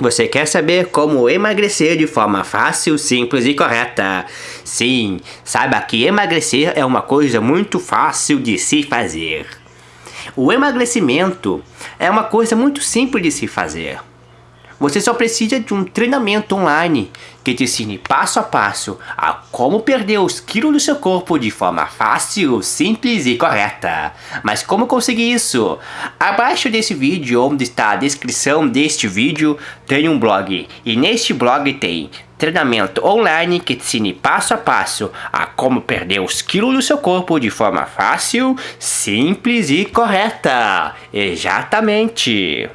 Você quer saber como emagrecer de forma fácil, simples e correta? Sim, saiba que emagrecer é uma coisa muito fácil de se fazer. O emagrecimento é uma coisa muito simples de se fazer. Você só precisa de um treinamento online que te ensine passo a passo a como perder os quilos do seu corpo de forma fácil, simples e correta. Mas como conseguir isso? Abaixo desse vídeo, onde está a descrição deste vídeo, tem um blog. E neste blog tem treinamento online que te ensine passo a passo a como perder os quilos do seu corpo de forma fácil, simples e correta. Exatamente.